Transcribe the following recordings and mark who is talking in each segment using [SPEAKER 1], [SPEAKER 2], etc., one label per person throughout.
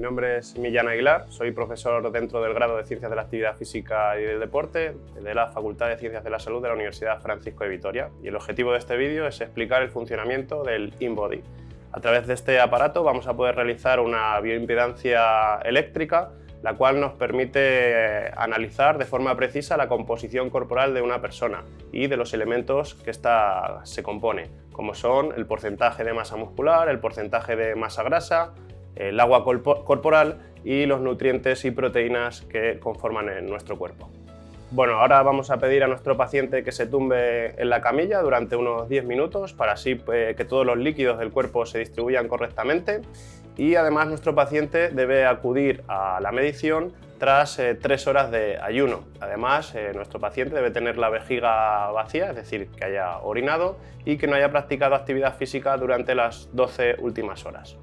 [SPEAKER 1] Mi nombre es Millán Aguilar, soy profesor dentro del grado de Ciencias de la Actividad Física y del Deporte de la Facultad de Ciencias de la Salud de la Universidad Francisco de Vitoria y el objetivo de este vídeo es explicar el funcionamiento del InBody. A través de este aparato vamos a poder realizar una bioimpedancia eléctrica la cual nos permite eh, analizar de forma precisa la composición corporal de una persona y de los elementos que ésta se compone, como son el porcentaje de masa muscular, el porcentaje de masa grasa, el agua corporal y los nutrientes y proteínas que conforman nuestro cuerpo. Bueno, ahora vamos a pedir a nuestro paciente que se tumbe en la camilla durante unos 10 minutos para así eh, que todos los líquidos del cuerpo se distribuyan correctamente y además nuestro paciente debe acudir a la medición tras eh, tres horas de ayuno. Además, eh, nuestro paciente debe tener la vejiga vacía, es decir, que haya orinado y que no haya practicado actividad física durante las 12 últimas horas.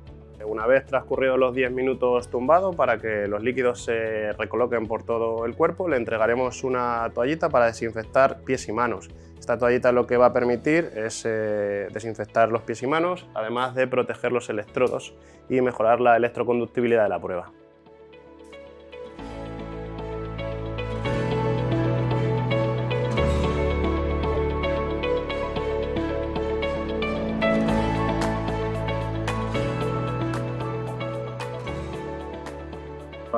[SPEAKER 1] Una vez transcurridos los 10 minutos tumbado, para que los líquidos se recoloquen por todo el cuerpo, le entregaremos una toallita para desinfectar pies y manos. Esta toallita lo que va a permitir es eh, desinfectar los pies y manos, además de proteger los electrodos y mejorar la electroconductibilidad de la prueba.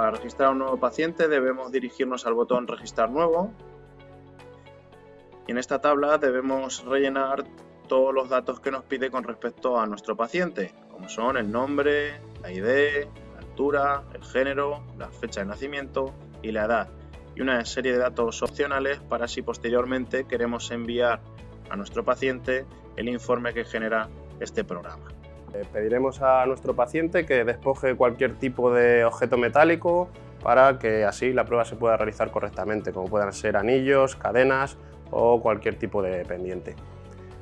[SPEAKER 2] Para registrar un nuevo paciente debemos dirigirnos al botón Registrar nuevo y en esta tabla debemos rellenar todos los datos que nos pide con respecto a nuestro paciente, como son el nombre, la ID, la altura, el género, la fecha de nacimiento y la edad, y una serie de datos opcionales para si posteriormente queremos enviar a nuestro paciente el informe que genera este programa.
[SPEAKER 1] Eh, pediremos a nuestro paciente que despoje cualquier tipo de objeto metálico para que así la prueba se pueda realizar correctamente, como puedan ser anillos, cadenas o cualquier tipo de pendiente.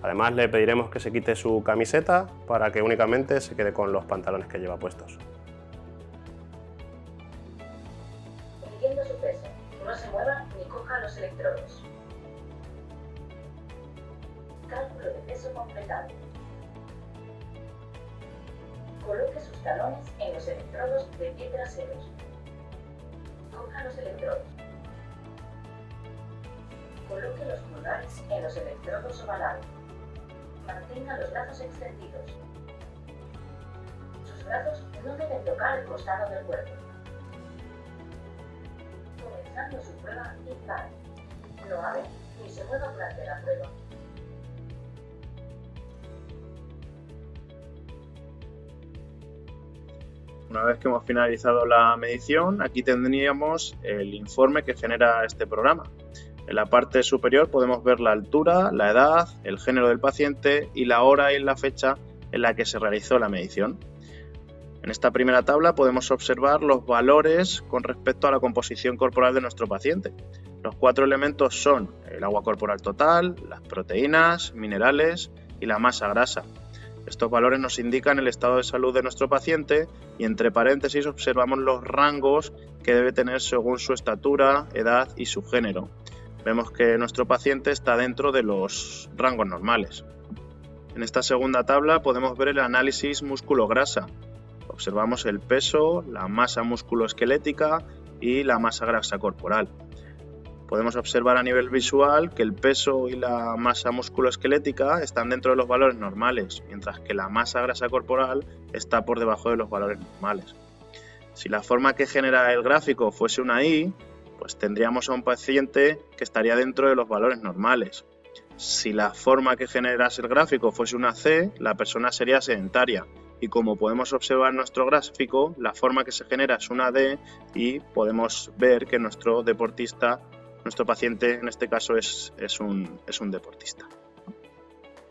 [SPEAKER 1] Además le pediremos que se quite su camiseta para que únicamente se quede con los pantalones que lleva puestos.
[SPEAKER 3] Midiendo su peso, no se mueva ni coja los electrodos. Cálculo de peso completado. Coloque sus talones en los electrodos de pie traseros. Coja los electrodos. Coloque los pulgares en los electrodos ovalados. Mantenga los brazos extendidos. Sus brazos no deben tocar el costado del cuerpo. Comenzando su prueba impar. No hable ni se mueva durante la prueba.
[SPEAKER 2] Una vez que hemos finalizado la medición, aquí tendríamos el informe que genera este programa. En la parte superior podemos ver la altura, la edad, el género del paciente y la hora y la fecha en la que se realizó la medición. En esta primera tabla podemos observar los valores con respecto a la composición corporal de nuestro paciente. Los cuatro elementos son el agua corporal total, las proteínas, minerales y la masa grasa. Estos valores nos indican el estado de salud de nuestro paciente y entre paréntesis observamos los rangos que debe tener según su estatura, edad y su género vemos que nuestro paciente está dentro de los rangos normales. En esta segunda tabla podemos ver el análisis músculo-grasa. Observamos el peso, la masa musculoesquelética y la masa grasa corporal. Podemos observar a nivel visual que el peso y la masa musculoesquelética están dentro de los valores normales, mientras que la masa grasa corporal está por debajo de los valores normales. Si la forma que genera el gráfico fuese una I, pues tendríamos a un paciente que estaría dentro de los valores normales. Si la forma que generase el gráfico fuese una C, la persona sería sedentaria. Y como podemos observar en nuestro gráfico, la forma que se genera es una D y podemos ver que nuestro deportista, nuestro paciente en este caso es, es, un, es un deportista.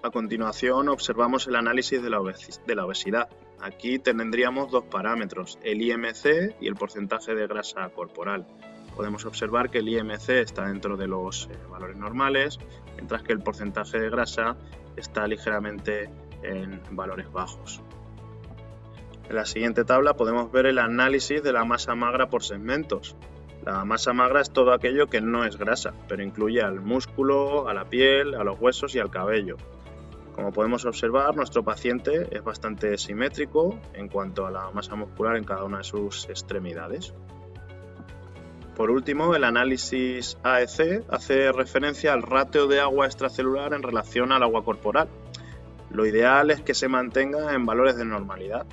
[SPEAKER 2] A continuación observamos el análisis de la, obesidad. Aquí tendríamos dos parámetros, el IMC y el porcentaje de grasa corporal podemos observar que el IMC está dentro de los eh, valores normales, mientras que el porcentaje de grasa está ligeramente en valores bajos. En la siguiente tabla podemos ver el análisis de la masa magra por segmentos. La masa magra es todo aquello que no es grasa, pero incluye al músculo, a la piel, a los huesos y al cabello. Como podemos observar, nuestro paciente es bastante simétrico en cuanto a la masa muscular en cada una de sus extremidades. Por último, el análisis AEC hace referencia al ratio de agua extracelular en relación al agua corporal. Lo ideal es que se mantenga en valores de normalidad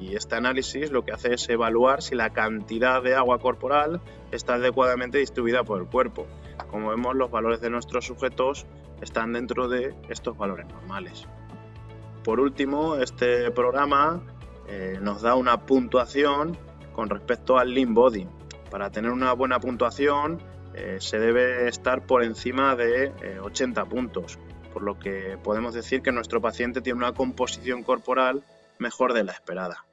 [SPEAKER 2] y este análisis lo que hace es evaluar si la cantidad de agua corporal está adecuadamente distribuida por el cuerpo. Como vemos, los valores de nuestros sujetos están dentro de estos valores normales. Por último, este programa eh, nos da una puntuación con respecto al Lean Body. Para tener una buena puntuación eh, se debe estar por encima de 80 eh, puntos, por lo que podemos decir que nuestro paciente tiene una composición corporal mejor de la esperada.